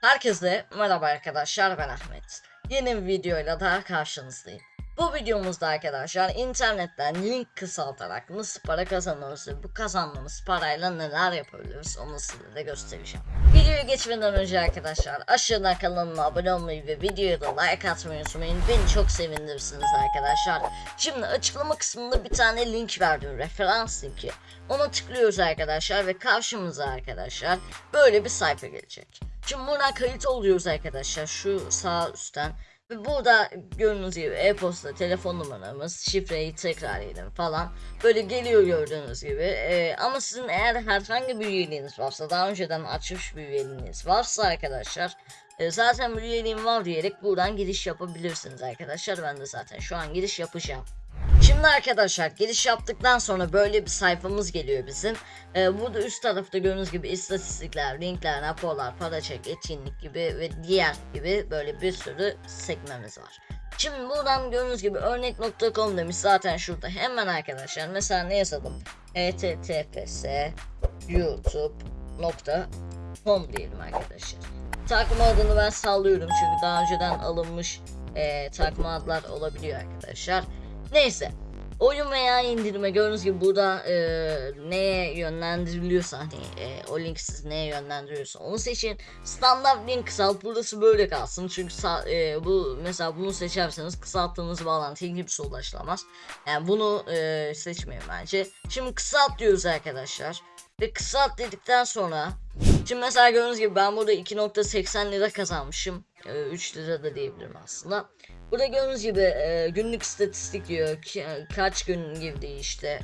Herkese merhaba arkadaşlar ben Ahmet. Yeni bir videoyla daha karşınızdayım. Bu videomuzda arkadaşlar internetten link kısaltarak nasıl para kazanırız bu kazandığımız parayla neler yapabiliriz onu size de göstereceğim. Videoya geçmeden önce arkadaşlar aşağıdan kanalıma abone olmayı ve videoya da like atmayı unutmayın. Beni çok sevindirirsiniz arkadaşlar. Şimdi açıklama kısmında bir tane link verdim referans linki. Ona tıklıyoruz arkadaşlar ve karşımıza arkadaşlar böyle bir sayfa gelecek. Şimdi buradan kayıt oluyoruz arkadaşlar şu sağ üstten. Ve burada gördüğünüz gibi e-posta, telefon numaramız, şifreyi tekrar edin falan. Böyle geliyor gördüğünüz gibi. Ee, ama sizin eğer herhangi bir üyeliğiniz varsa, daha önceden açmış bir üyeliğiniz varsa arkadaşlar. e, zaten bir üyeliğim var diyerek buradan giriş yapabilirsiniz arkadaşlar. Ben de zaten şu an giriş yapacağım. Şimdi arkadaşlar giriş yaptıktan sonra böyle bir sayfamız geliyor bizim. Ee, burada üst tarafta gördüğünüz gibi istatistikler, linkler, raporlar, para çek, etkinlik gibi ve diğer gibi böyle bir sürü sekmemiz var. Şimdi buradan gördüğünüz gibi örnek.com demiş zaten şurada hemen arkadaşlar mesela ne yazalım https youtube.com diyelim arkadaşlar. Takma adını ben sallıyorum çünkü daha önceden alınmış e, takma adlar olabiliyor arkadaşlar. Neyse. Oyun veya indirme gördüğünüz gibi burada e, neye yönlendiriliyorsa hani e, o link sizi neye yönlendiriyorsa onu seçin. Standart link kısalt burası böyle kalsın çünkü e, bu mesela bunu seçerseniz kısalttığınız bağlantıya kimse ulaşılamaz. Yani bunu e, seçmeyin bence. Şimdi kısalt diyoruz arkadaşlar. Ve kısalt dedikten sonra Şimdi mesela gördüğünüz gibi ben burada 2.80 lira kazanmışım. E, 3 lira da diyebilirim aslında. Burada gördüğünüz gibi e, günlük istatistik diyor. Ki, e, kaç gün girdi işte.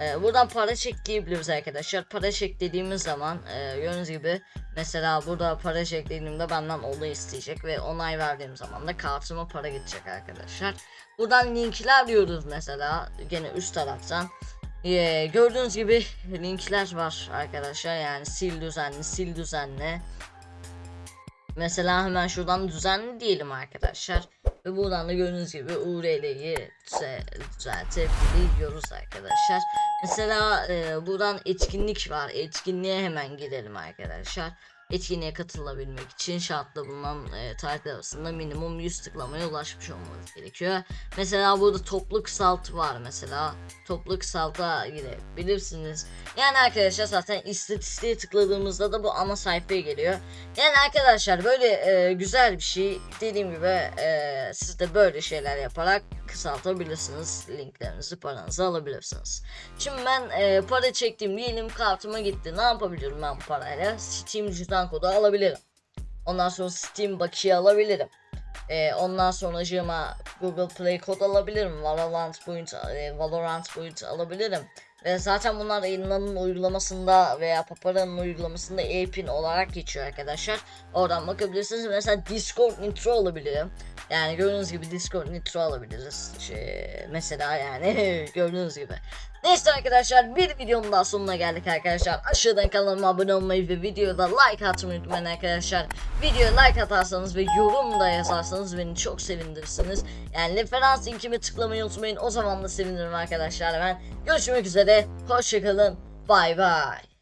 E, buradan para çek diyebiliriz arkadaşlar. Para çek dediğimiz zaman e, gördüğünüz gibi mesela burada para çek dediğimde benden olay isteyecek ve onay verdiğim zaman da kartıma para gidecek arkadaşlar. Buradan linkler diyoruz mesela gene üst taraftan. Ee, gördüğünüz gibi linkler var arkadaşlar yani sil düzenli sil düzenli Mesela hemen şuradan düzenli diyelim arkadaşlar ve buradan da gördüğünüz gibi URL'yi düze- düzeltebiliyoruz arkadaşlar. Mesela e, buradan etkinlik var. Etkinliğe hemen gidelim arkadaşlar Etkinliğe katılabilmek için şartla bulunan e, tarihler arasında minimum 100 tıklamaya ulaşmış olmanız gerekiyor. Mesela burada toplu kısaltı var mesela. Toplu kısalta girebilirsiniz. Yani arkadaşlar zaten istatistiğe tıkladığımızda da bu ana sayfaya geliyor. Yani arkadaşlar böyle e, güzel bir şey. Dediğim gibi e, siz de böyle şeyler yaparak kısaltabilirsiniz. Linklerinizi paranızı alabilirsiniz. Şimdi ben e, para çektim diyelim kartıma gitti. Ne yapabilirim ben bu parayla? Steam kodu alabilirim. Ondan sonra Steam bakiye alabilirim. E, ondan sonra Google Play kod alabilirim. Valorant point, e, Valorant point alabilirim. Ve zaten bunlar yayınlanın uygulamasında veya Papara'nın uygulamasında e-pin olarak geçiyor arkadaşlar. Oradan bakabilirsiniz. Mesela Discord Nitro alabilirim. Yani gördüğünüz gibi Discord Nitro alabiliriz. Şey, mesela yani gördüğünüz gibi. Neyse arkadaşlar bir videonun daha sonuna geldik arkadaşlar. Aşağıdan kanalıma abone olmayı ve videoda like atmayı unutmayın arkadaşlar. Videoya like atarsanız ve yorum da yazarsanız beni çok sevindirirsiniz. Yani referans linkimi tıklamayı unutmayın. O zaman da sevinirim arkadaşlar ben. Görüşmek üzere. Hoşçakalın. Bay bay.